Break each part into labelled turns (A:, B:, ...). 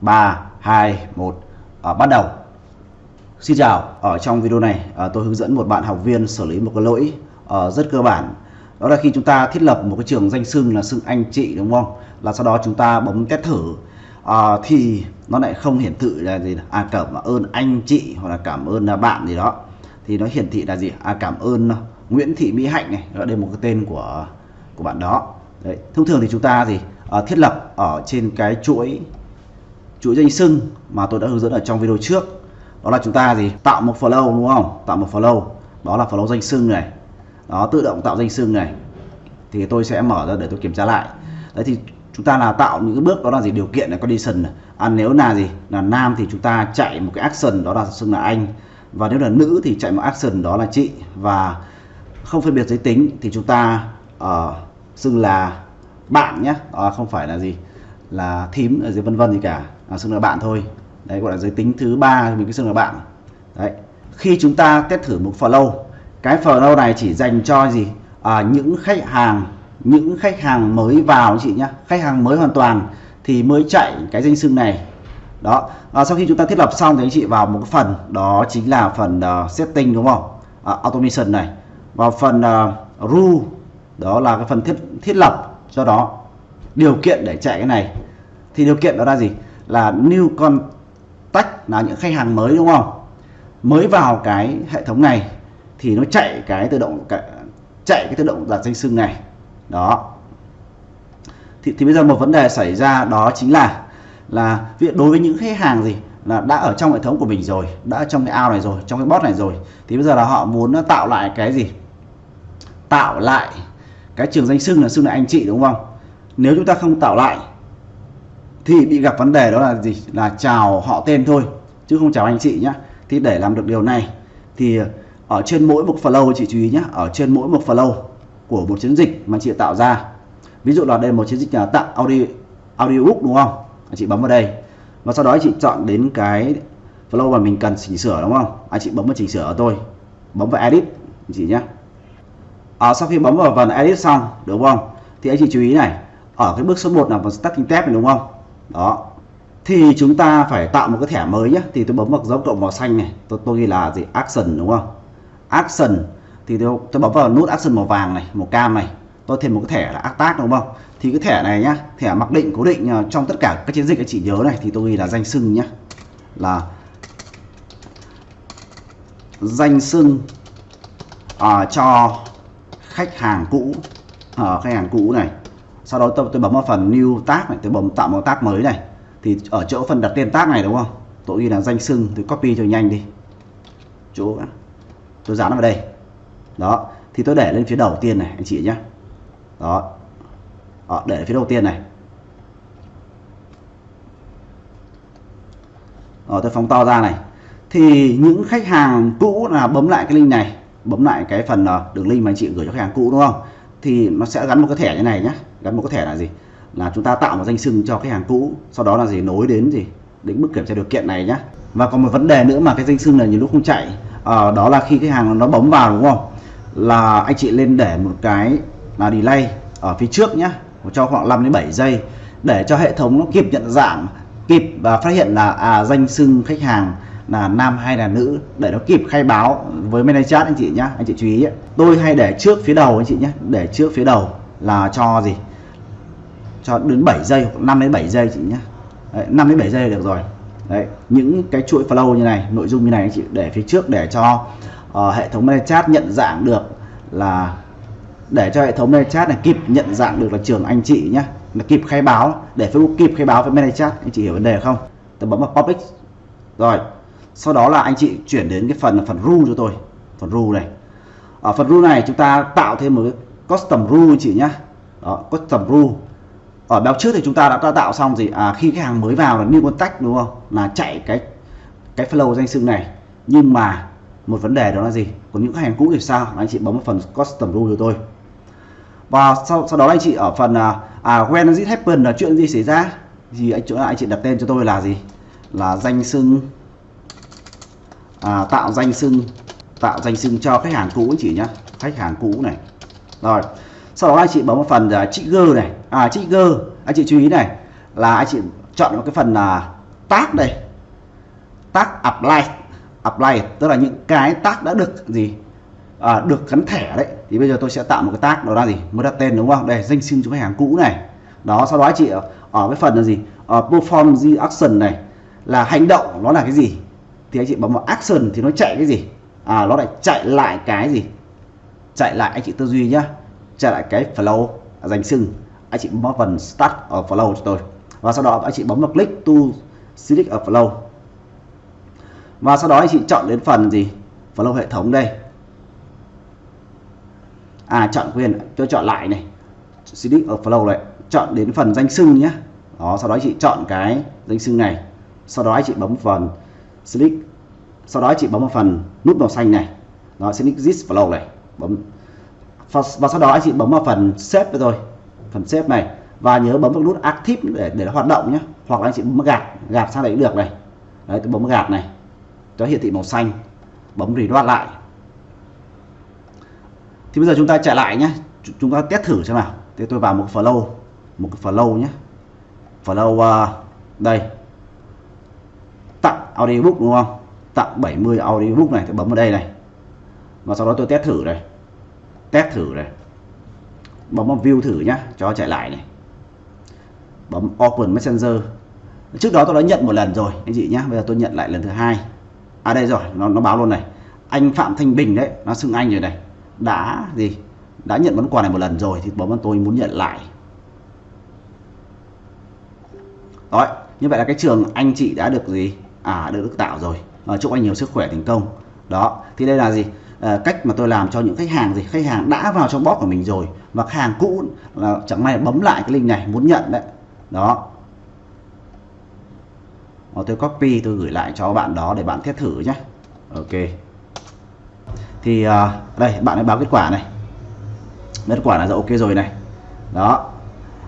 A: 3 2 1 à, bắt đầu. Xin chào. Ở trong video này à, tôi hướng dẫn một bạn học viên xử lý một cái lỗi à, rất cơ bản. Đó là khi chúng ta thiết lập một cái trường danh xưng là xưng anh chị đúng không? Là sau đó chúng ta bấm test thử. À, thì nó lại không hiển thị là gì à cảm ơn anh chị hoặc là cảm ơn là bạn gì đó. Thì nó hiển thị là gì? À cảm ơn Nguyễn Thị Mỹ Hạnh này. Đây là một cái tên của của bạn đó. Đấy. thông thường thì chúng ta gì? À, thiết lập ở trên cái chuỗi chuỗi danh sưng mà tôi đã hướng dẫn ở trong video trước. Đó là chúng ta gì? Tạo một flow đúng không? Tạo một flow. Đó là flow danh sưng này. Đó tự động tạo danh sưng này. Thì tôi sẽ mở ra để tôi kiểm tra lại. Đấy thì chúng ta là tạo những cái bước đó là gì? Điều kiện là condition à, nếu là gì? Là nam thì chúng ta chạy một cái action đó là xưng là anh. Và nếu là nữ thì chạy một action đó là chị. Và không phân biệt giới tính thì chúng ta uh, xưng là bạn nhé. À, không phải là gì? Là thím ở dưới vân vân gì cả. À, xưng là bạn thôi. Đấy gọi là giới tính thứ ba mình cứ xưng là bạn. Đấy. Khi chúng ta test thử một flow cái flow này chỉ dành cho gì? À, những khách hàng những khách hàng mới vào chị nhá, khách hàng mới hoàn toàn thì mới chạy cái danh xưng này. Đó. À, sau khi chúng ta thiết lập xong thì anh chị vào một cái phần đó chính là phần uh, setting đúng không? À, automation này. Vào phần uh, rule đó là cái phần thiết thiết lập cho đó điều kiện để chạy cái này thì điều kiện đó là gì? Là new contact là những khách hàng mới đúng không? Mới vào cái hệ thống này thì nó chạy cái tự động chạy cái tự động đặt danh xưng này. Đó. Thì, thì bây giờ một vấn đề xảy ra đó chính là là đối với những khách hàng gì là đã ở trong hệ thống của mình rồi đã trong cái ao này rồi trong cái bot này rồi thì bây giờ là họ muốn tạo lại cái gì? Tạo lại cái trường danh xưng là xưng là anh chị đúng không? Nếu chúng ta không tạo lại thì bị gặp vấn đề đó là gì? Là chào họ tên thôi chứ không chào anh chị nhé thì để làm được điều này thì ở trên mỗi một flow chị chú ý nhé ở trên mỗi một flow của một chiến dịch mà chị tạo ra ví dụ là đây là một chiến dịch là tặng audio audiobook đúng không? Anh chị bấm vào đây. Và sau đó chị chọn đến cái flow mà mình cần chỉnh sửa đúng không? Anh chị bấm vào chỉnh sửa ở tôi. Bấm vào edit chị nhé à, sau khi bấm vào phần edit xong đúng không? Thì anh chị chú ý này ở cái bước số 1 là vào starting tab này đúng không? Đó. Thì chúng ta phải tạo một cái thẻ mới nhé thì tôi bấm vào dấu cộng màu xanh này. Tôi, tôi ghi là gì? Action đúng không? Action. Thì tôi, tôi bấm vào nút action màu vàng này màu cam này. Tôi thêm một cái thẻ là attack đúng không? Thì cái thẻ này nhá thẻ mặc định cố định ờ, trong tất cả các chiến dịch anh chị nhớ này thì tôi ghi là danh sưng nhá. Là danh sưng uh, ờ, cho khách hàng cũ. Uh, khách hàng cũ này sau đó tôi, tôi bấm vào phần new tag này tôi bấm tạo một tag mới này. Thì ở chỗ phần đặt tên tag này đúng không? Tôi ghi là danh sưng tôi copy cho nhanh đi. Chỗ tôi dán vào đây. Đó thì tôi để lên phía đầu tiên này anh chị nhé đó. Đó, để phía đầu tiên này. Đó, tôi phóng to ra này. Thì những khách hàng cũ là bấm lại cái link này bấm lại cái phần ờ, đường link mà anh chị gửi cho khách hàng cũ đúng không? Thì nó sẽ gắn một cái thẻ như này nhé gắn một có thẻ là gì? Là chúng ta tạo một danh sưng cho khách hàng cũ sau đó là gì? Nối đến gì? Đến mức kiểm tra điều kiện này nhé và còn một vấn đề nữa mà cái danh sưng này nhiều lúc không chạy à, đó là khi khách hàng nó bấm vào đúng không? Là anh chị lên để một cái là delay ở phía trước nhé cho khoảng 5 đến 7 giây để cho hệ thống nó kịp nhận dạng kịp và phát hiện là à, danh sưng khách hàng là nam hay là nữ để nó kịp khai báo với manager anh chị nhé anh chị chú ý ấy. tôi hay để trước phía đầu anh chị nhé để trước phía đầu là cho gì? Cho đến 7 giây 5 đến 7 giây chị nhé. Đấy, 5 đến 7 giây được rồi. Đấy, những cái chuỗi flow như này nội dung như này anh chị để phía trước để cho uh, hệ thống chat nhận dạng được là để cho hệ thống chat này kịp nhận dạng được là trường anh chị nhé. Là kịp khai báo để Facebook kịp khai báo với chat. Anh chị hiểu vấn đề không? Tôi bấm vào public. Rồi sau đó là anh chị chuyển đến cái phần là phần rule cho tôi. Phần rule này. Ở phần rule này chúng ta tạo thêm một cái custom rule chị nhá, đó custom rule ở báo trước thì chúng ta đã tạo xong gì? À, khi khách hàng mới vào là new contact đúng không? Là chạy cái cái flow danh xưng này. Nhưng mà một vấn đề đó là gì? Còn những khách hàng cũ thì sao? Anh chị bấm vào phần custom rule cho tôi. Và sau, sau đó anh chị ở phần à, à when it happen là chuyện gì xảy ra? Thì anh chỗ anh chị đặt tên cho tôi là gì? Là danh xưng à, tạo danh xưng tạo danh xưng cho khách hàng cũ anh chị nhé khách hàng cũ này rồi. Sau đó anh chị bấm vào phần à, uh, trigger này. À trigger anh chị chú ý này là anh chị chọn một cái phần là tag đây. Tag apply. Apply tức là những cái tag đã được gì? À, được gắn thẻ đấy. Thì bây giờ tôi sẽ tạo một cái tag đó là gì? Mới đặt tên đúng không? Đây danh sinh cho khách hàng cũ này. Đó sau đó anh chị ở, ở cái phần là gì? Ở perform the action này. Là hành động nó là cái gì? Thì anh chị bấm vào action thì nó chạy cái gì? À nó lại chạy lại cái gì? Chạy lại anh chị tư duy nhá. Chạy lại cái flow, danh sưng anh chị bấm phần start ở flow cho tôi. Và sau đó anh chị bấm vào click to select ở flow. Và sau đó anh chị chọn đến phần gì? Flow hệ thống đây. À chọn quyền cho chọn lại này. Select ở flow này chọn đến phần danh sưng nhé đó, sau đó anh chị chọn cái danh sưng này. Sau đó anh chị bấm phần select. Sau đó anh chị bấm vào phần nút màu xanh này. Nó select this flow này bấm. Và, và sau đó anh chị bấm vào phần xếp rồi. Phần xếp này. Và nhớ bấm vào nút active để để nó hoạt động nhé. Hoặc là anh chị bấm gạt. Gạt sang đấy cũng được này. Đấy tôi bấm gạt này. Cho hiển thị màu xanh. Bấm reload lại. Thì bây giờ chúng ta chạy lại nhé. Chúng ta test thử xem nào. Thì tôi vào một flow. Một cái flow nhé. Flow uh, đây. Tặng audiobook đúng không? Tặng 70 audiobook này. Tôi bấm vào đây này và sau đó tôi test thử này test thử này bấm vào view thử nhá cho chạy lại này. Bấm open messenger. Trước đó tôi đã nhận một lần rồi anh chị nhá. Bây giờ tôi nhận lại lần thứ hai. À đây rồi nó, nó báo luôn này. Anh Phạm Thanh Bình đấy nó xưng anh rồi này. Đã gì? Đã nhận món quà này một lần rồi thì bấm vào tôi muốn nhận lại. Đó như vậy là cái trường anh chị đã được gì? À được, được tạo rồi. À, chúc anh nhiều sức khỏe thành công. Đó thì đây là gì? À, cách mà tôi làm cho những khách hàng gì khách hàng đã vào trong bot của mình rồi và khách hàng cũ là chẳng may bấm lại cái link này muốn nhận đấy. Đó. Và tôi copy tôi gửi lại cho bạn đó để bạn test thử nhé ok. Thì uh, đây bạn ấy báo kết quả này. Kết quả là ok rồi này. Đó.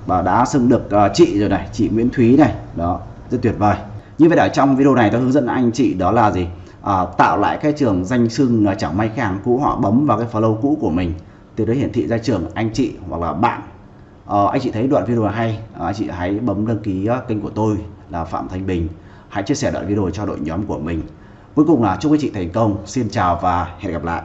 A: Và đã xưng được uh, chị rồi này chị Nguyễn Thúy này. Đó. Rất tuyệt vời. Như vậy ở trong video này tôi hướng dẫn anh chị đó là gì? À, tạo lại cái trường danh xưng là chẳng may khách hàng cũ họ bấm vào cái follow cũ của mình. Từ đó hiển thị ra trường anh chị hoặc là bạn. À, anh chị thấy đoạn video hay. À, anh chị hãy bấm đăng ký kênh của tôi là Phạm Thanh Bình. Hãy chia sẻ đoạn video cho đội nhóm của mình. Cuối cùng là chúc anh chị thành công. Xin chào và hẹn gặp lại.